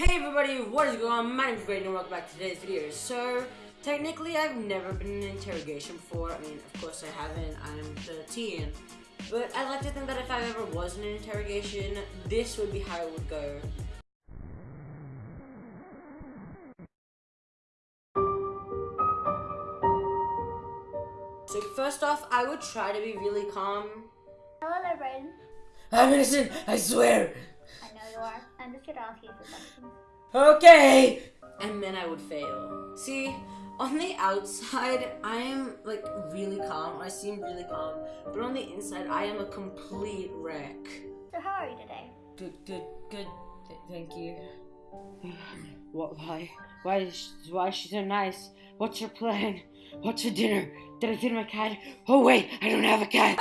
Hey everybody, what is going on? My name is Brayden and welcome back to today's video. So, technically I've never been in an interrogation before. I mean, of course I haven't, I'm 13. But I like to think that if I ever was in an interrogation, this would be how it would go. So first off, I would try to be really calm. Hello there, Brayden. I'm innocent, I swear! I'm just here to ask you a questions. Okay! And then I would fail. See, on the outside, I am like really calm. I seem really calm. But on the inside, I am a complete wreck. So how are you today? Good, good, good. Th- thank you. What? Why? Why is she, why is she so nice? What's your plan? What's your dinner? Did I feed my cat? Oh wait, I don't have a cat.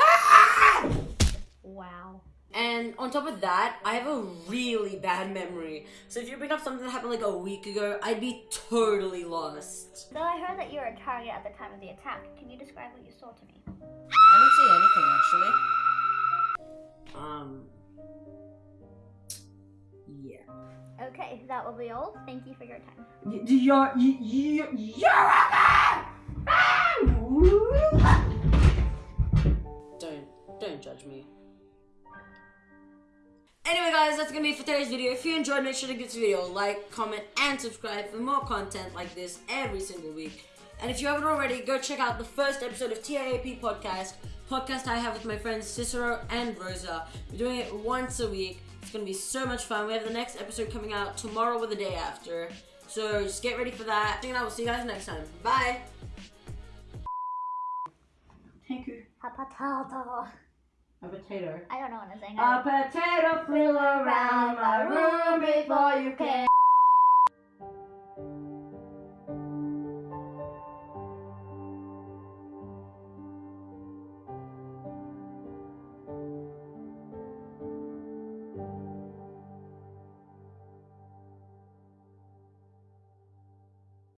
Wow. And on top of that, I have a really bad memory. So if you bring up something that happened like a week ago, I'd be totally lost. So I heard that you were a target at the time of the attack. Can you describe what you saw to me? I didn't see anything actually. Um. Yeah. Okay, that will be all. Thank you for your time. You're you you're Don't Anyway guys, that's gonna be for today's video. If you enjoyed, make sure to give this video a like, comment, and subscribe for more content like this every single week. And if you haven't already, go check out the first episode of TIAP Podcast, podcast I have with my friends Cicero and Rosa. We're doing it once a week. It's gonna be so much fun. We have the next episode coming out tomorrow or the day after. So just get ready for that. And I will see you guys next time. Bye! Thank you. A potato. I don't know what I'm saying. A potato flew around my room before you came.